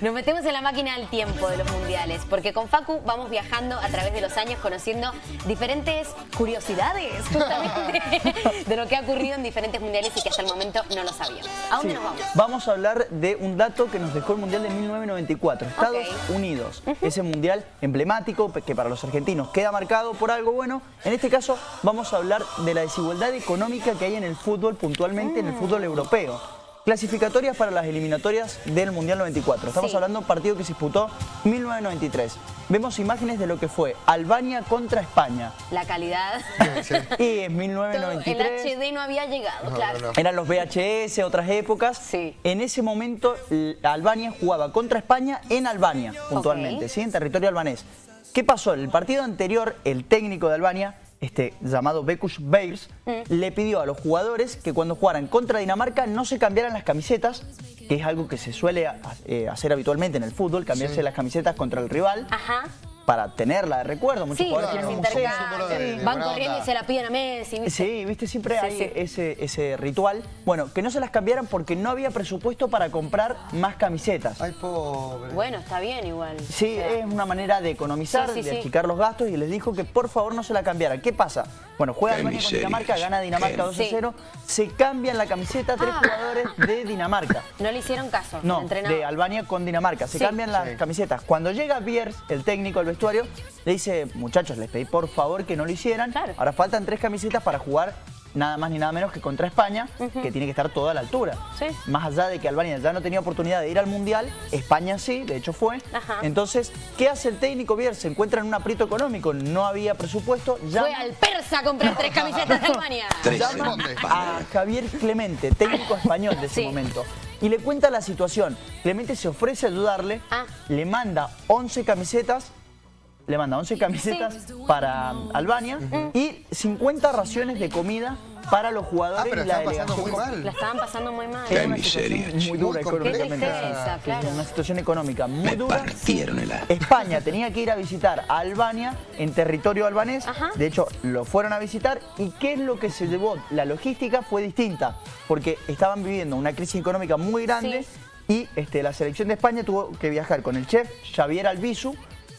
Nos metemos en la máquina del tiempo de los mundiales, porque con Facu vamos viajando a través de los años conociendo diferentes curiosidades, justamente, de lo que ha ocurrido en diferentes mundiales y que hasta el momento no lo sabíamos. ¿A dónde Sí. nos vamos? Vamos a hablar de un dato que nos dejó el Mundial de 1994, Estados. Unidos. Ese Mundial emblemático que para los argentinos queda marcado por algo bueno. En este caso vamos a hablar de la desigualdad económica que hay en el fútbol, puntualmente en el fútbol europeo. Clasificatorias para las eliminatorias del Mundial 94. Estamos Sí. hablando de un partido que se disputó 1993. Vemos imágenes de lo que fue Albania contra España. La calidad. Y en Todo- 1993... el HD no había llegado, claro. no, no. Eran los VHS, otras épocas. Sí. En ese momento, Albania jugaba contra España en Albania, puntualmente. ¿sí? en territorio albanés. ¿Qué pasó? En el partido anterior, el técnico de Albania, este, llamado Bekush Beyers, Mm. le pidió a los jugadores que cuando jugaran contra Dinamarca no se cambiaran las camisetas, que es algo que se suele a- eh, hacer habitualmente en el fútbol, cambiarse las camisetas contra el rival Ajá. Para tenerla de recuerdo. Muchos Sí, jugadores tienen un museo. de- Van corriendo y se la piden a Messi. ¿viste? Sí, viste, siempre Sí, hay sí. Ese, ese ritual. Bueno, que no se las cambiaran porque no había presupuesto para comprar más camisetas. Ay, pobre. Bueno, está bien igual. Sí, O sea, es una manera de economizar, Sí, sí, de sí. achicar los gastos y les dijo que por favor no se la cambiaran. ¿Qué pasa? Bueno, juega Qué Albania con. Dinamarca, gana Dinamarca 2 a Sí. 0, se cambian la camiseta tres Ah. jugadores de Dinamarca. No le hicieron caso. No, de Albania con Dinamarca. Se Sí. cambian las Sí. camisetas. Cuando llega Biers, el técnico del vestuario, le dice, muchachos, les pedí por favor que no lo hicieran. Claro. Ahora faltan tres camisetas para jugar nada más ni nada menos que contra España, que tiene que estar toda a la altura. Sí. Más allá de que Albania ya no tenía oportunidad de ir al Mundial, España sí, de hecho fue. Ajá. Entonces, ¿qué hace el técnico Biers? Se encuentra en un aprieto económico, no había presupuesto, Fue llama al persa a comprar tres camisetas de Albania. Tres llama a Javier Clemente, técnico español de ese Sí. momento, y le cuenta la situación. Clemente se ofrece a ayudarle, Ah. le manda 11 camisetas, le manda 11 camisetas para Albania y 50 raciones de comida para los Ah, jugadores pero y la están pasando muy delegación. La mal. estaban pasando muy mal. Era Qué una miseria, situación muy dura económicamente. Claro. Una situación económica muy Me dura. partieron el. España tenía que ir a visitar a Albania en territorio albanés. Ajá. De hecho, lo fueron a visitar. ¿Y qué es lo que se llevó? La logística fue distinta. Porque estaban viviendo una crisis económica muy grande. Y este, la selección de España tuvo que viajar con el chef Xavier Albizu,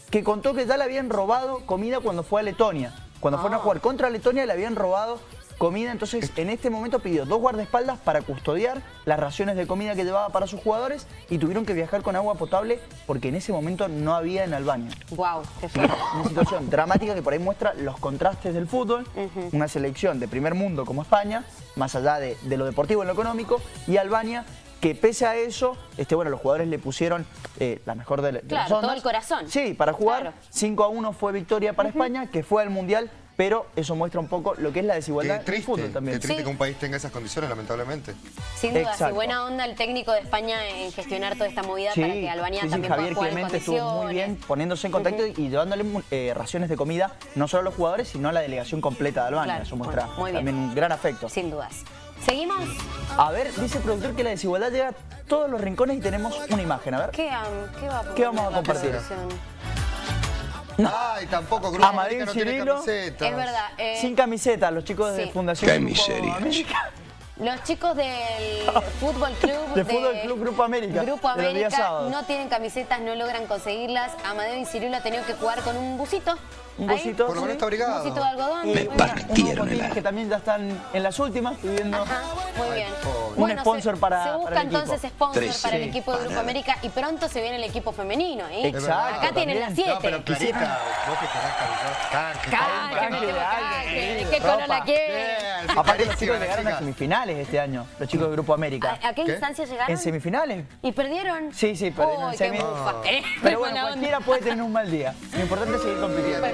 que contó que ya le habían robado comida cuando fue a Letonia. Cuando fueron a Ah. jugar contra Letonia le habían robado comida. Entonces, en este momento pidió dos guardaespaldas para custodiar las raciones de comida que llevaba para sus jugadores y tuvieron que viajar con agua potable porque en ese momento no había en Albania. Wow, qué. Una situación dramática que por ahí muestra los contrastes del fútbol. Una selección de primer mundo como España, más allá de, de lo deportivo en lo económico, y Albania, que pese a eso, este, bueno, los jugadores le pusieron eh, la mejor de, de Claro, las ondas. todo el corazón. Sí, para jugar. Claro. 5 a 1 fue victoria para España, que fue al Mundial, pero eso muestra un poco lo que es la Qué desigualdad fútbol también. qué triste Sí. que un país tenga esas condiciones, lamentablemente. Sin duda, Exacto. buena onda el técnico de España en gestionar toda esta movida para que Albania sí, sí, también Javier pueda jugar en Clemente estuvo muy bien poniéndose en contacto y llevándole eh, raciones de comida no solo a los jugadores, sino a la delegación completa de Albania. Claro, Eso muestra bueno, muy bien. también un gran afecto. Sin dudas. ¿Seguimos? A ver, dice el productor que la desigualdad llega a todos los rincones y tenemos una imagen. A ver. ¿Qué, am, qué va a ¿Qué vamos a compartir? producción? Ay, tampoco, América no tiene Cirilo. camisetas. Es verdad. eh, Sin camiseta, los chicos de sí. Fundación Qué Grupo miseria. América. Los chicos del Fútbol Club De Fútbol Club Grupo América, Grupo América no tienen camisetas, no logran conseguirlas. Amadeo y Cirilo han tenido que jugar con un busito. Un Ahí, busito. Por lo menos está Un busito de algodón. Me partieron el que también ya están en las últimas. Ajá, muy bien. Un sponsor se, para- Se para busca el equipo. entonces sponsor Tres. para el equipo de Grupo. América y pronto se viene el equipo femenino. ¿eh? Exacto, Acá tienen las siete. No, pero Clarita, vos que querés. Canje, Canje, Canje canje. Aparte los chicos llegaron a semifinales este año, los chicos de Grupo América. ¿A, a qué, ¿Qué? instancia llegaron? ¿En semifinales? ¿Y perdieron? Sí, sí, perdieron en qué semi. bufa. Eh, Pero bueno, onda. cualquiera puede tener un mal día. Lo importante es seguir compitiendo.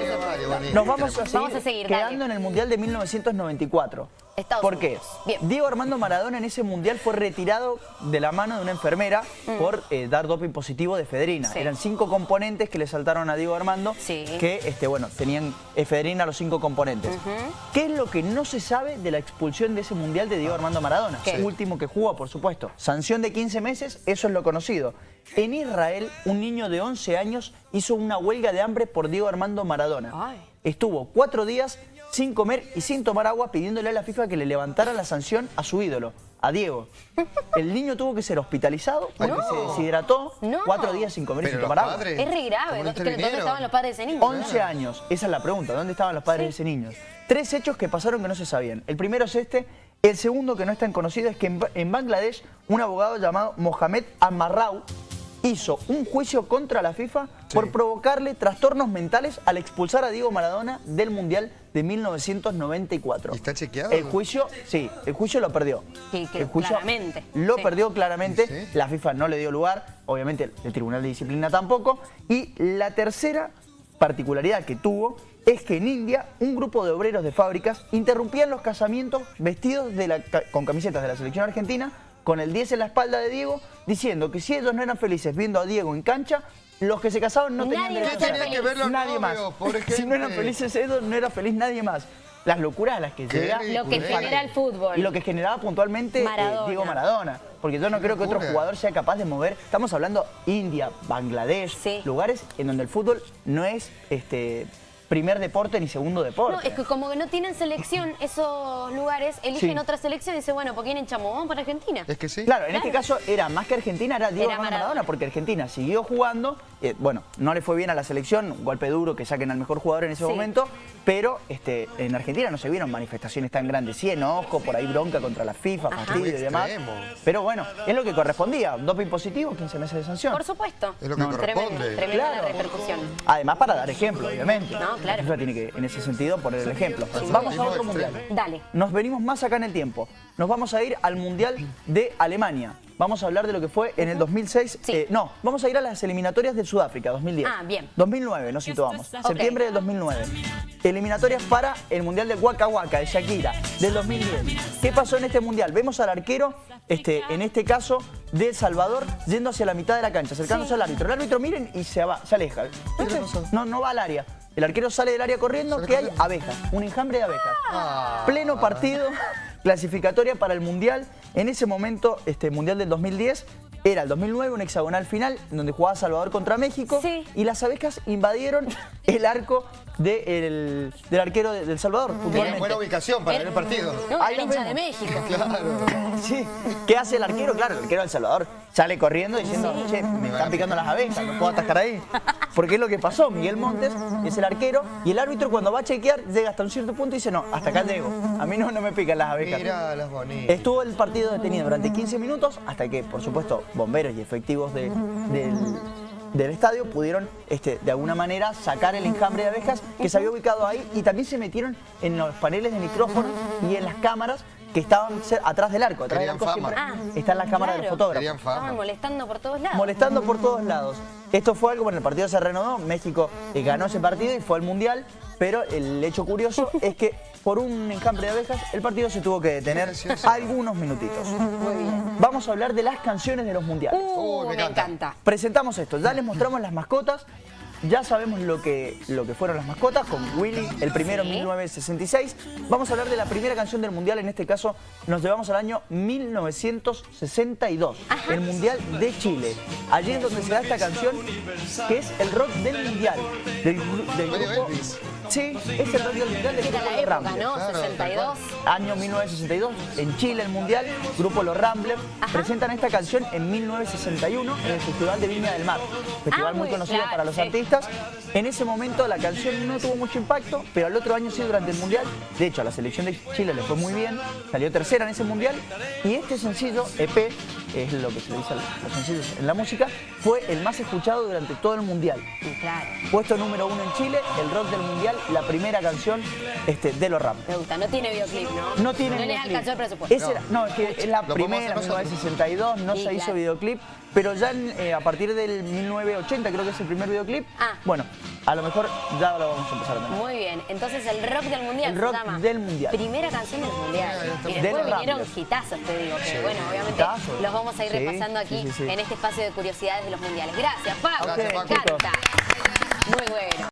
Nos vamos a seguir, Vamos a seguir, dale. quedando en el Mundial de 1994. Estados ¿Por qué? Bien. Diego Armando Maradona en ese Mundial fue retirado de la mano de una enfermera por eh, dar doping positivo de efedrina. Mm. Sí. Eran cinco componentes que le saltaron a Diego Armando Sí. que, este, bueno, tenían efedrina los cinco componentes. ¿Qué es lo que no se sabe de la expulsión de ese Mundial de Diego Armando Maradona? ¿Qué? Último que jugó, por supuesto. Sanción de 15 meses, eso es lo conocido. En Israel, un niño de 11 años hizo una huelga de hambre por Diego Armando Maradona. Ay. Estuvo cuatro días sin comer y sin tomar agua pidiéndole a la FIFA que le levantara la sanción a su ídolo, a Diego. El niño tuvo que ser hospitalizado porque No. se deshidrató No. cuatro días sin comer y sin tomar agua. Es re grave. ¿cómo ¿Dónde, estaban los padres de ese niño? 11 años, esa es la pregunta, ¿dónde estaban los padres de ese niño? Tres hechos que pasaron que no se sabían. El primero es este, el segundo que no es tan conocido es que en Bangladesh un abogado llamado Mohamed Amarrau hizo un juicio contra la FIFA por provocarle trastornos mentales al expulsar a Diego Maradona del Mundial de 1994. ¿Y está chequeado? El juicio, sí, el juicio lo perdió. Sí, que el juicio claramente, Lo sí. perdió claramente, Sí. la FIFA no le dio lugar, obviamente el Tribunal de Disciplina tampoco. Y la tercera particularidad que tuvo es que en India un grupo de obreros de fábricas interrumpían los casamientos vestidos de la ca- con camisetas de la selección argentina, con el 10 en la espalda de Diego, diciendo que si ellos no eran felices viendo a Diego en cancha, los que se casaban no tenían derecho va a a ser ser feliz. que ver los Nadie más. Si no eran felices ellos, no era feliz nadie más. Las locuras a las que Qué llega Lo que genera el fútbol. y lo que generaba puntualmente eh. Diego Maradona. Porque yo no creo que otro jugador sea capaz de mover. Estamos hablando India, Bangladesh, Sí. lugares en donde el fútbol no es este primer deporte ni segundo deporte. No, es que como que no tienen selección esos lugares, eligen Sí. otra selección y dicen, bueno, ¿por quién echamos? Vamos para Argentina. Es que sí. Claro, en este caso era más que Argentina, era Diego Era Maradona. Maradona, porque Argentina siguió jugando. eh, bueno, no le fue bien a la selección, un golpe duro que saquen al mejor jugador en ese Sí. momento, pero este, en Argentina no se vieron manifestaciones tan grandes. Sí, enojo, por ahí bronca contra la FIFA, Ajá. fastidio y demás. Pero bueno, es lo que correspondía. Doping positivo, 15 meses de sanción. Por supuesto. Es lo que corresponde. Tremendo, tremenda la Claro. repercusión. Además, para dar ejemplo, obviamente. No, claro. La FIFA tiene que, en ese sentido, poner el ejemplo. Vamos a otro mundial. Dale. Nos venimos más acá en el tiempo. Nos vamos a ir al Mundial de Alemania. Vamos a hablar de lo que fue en el 2006. Sí. eh, no, vamos a ir a las eliminatorias de Sudáfrica, 2010. Ah, bien. 2009, nos situamos. Septiembre del 2009. Eliminatorias para el Mundial de Waka Waka, de Shakira, del 2010. ¿Qué pasó en este Mundial? Vemos al arquero, este, en este caso, de El Salvador, yendo hacia la mitad de la cancha, acercándose Sí. al árbitro. El árbitro, miren, y se, va, se aleja. No, no va al área. El arquero sale del área corriendo, que hay abejas, un enjambre de abejas. Ah. Pleno partido, clasificatoria para el Mundial. En ese momento, este Mundial del 2010, era el 2009, un hexagonal final, en donde jugaba Salvador contra México. Sí. Y las abejas invadieron el arco de el- del arquero de- del Salvador, Buena, puntualmente. buena ubicación para ver el partido. No, Ahí hincha de. México. Claro. Sí. ¿Qué hace el arquero? Claro, el arquero del Salvador sale corriendo diciendo, che, me están picando las abejas, no puedo atascar ahí. Porque es lo que pasó. Miguel Montes es el arquero y el árbitro cuando va a chequear llega hasta un cierto punto y dice, no, hasta acá llego. A mí no, no me pican las abejas. Mira las bonitas. Estuvo el partido detenido durante 15 minutos hasta que, por supuesto, bomberos y efectivos de- del, del estadio pudieron, este, de alguna manera, sacar el enjambre de abejas que se había ubicado ahí y también se metieron en los paneles de micrófono y en las cámaras que estaban atrás del arco. Atrás del arco fama. siempre Ah, están las cámaras de los claro. fotógrafos. Estaban molestando por todos lados. Molestando por todos lados. Esto fue algo, bueno, el partido se reanudó, México eh, ganó ese partido y fue al Mundial, pero el hecho curioso es que por un enjambre de abejas el partido se tuvo que detener algunos minutitos. Muy bien. Vamos a hablar de las canciones de los mundiales. Uh, Uy, me encanta. Presentamos esto, ya les mostramos las mascotas, ya sabemos lo que, lo que fueron las mascotas con Willy, el primero en Sí. 1966. Vamos a hablar de la primera canción del mundial, en este caso nos llevamos al año 1962, el mundial de Chile. Allí es donde se da esta canción, que es el rock del mundial, del, del grupo... Sí, es el mundial grupo la Los época, Ramblers. ¿no? Claro, 62. Año 1962, en Chile el Mundial, grupo Los Ramblers, presentan esta canción en 1961 en el Festival de Viña del Mar, festival Ah, muy muy conocido claro, para los sí. artistas. En ese momento la canción no tuvo mucho impacto, pero al otro año sí durante el Mundial, de hecho a la selección de Chile le fue muy bien, salió tercera en ese Mundial y este sencillo, EP, es lo que se le dice a los sencillos en la música, fue el más escuchado durante todo el Mundial. Y Claro. Puesto número uno en Chile, el rock del Mundial, la primera canción este, de Los Ramblers. Me gusta. No tiene videoclip, ¿no? No tiene No les videoclip. alcanzó el presupuesto. Ese era- no, es que es la Lo podemos primera, hacer nosotros. 1962, no Sí, se hizo claro. videoclip, pero ya en, eh, a partir del 1980 creo que es el primer videoclip. Ah. Bueno, a lo mejor ya lo vamos a empezar a tener. Muy bien. Entonces el rock del mundial El rock se llama. del mundial. Primera canción del mundial. Y De después los vinieron Ramblers. hitazos, te digo. Que bueno, obviamente Hitazos. los vamos a ir Sí, repasando aquí sí, sí, sí. en este espacio de curiosidades de los mundiales. Gracias, Pau. Gracias, Me Paco. encanta. Muy bueno.